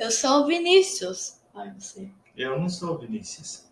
Eu sou o Vinícius. Ai, você. Eu não sou o Vinícius.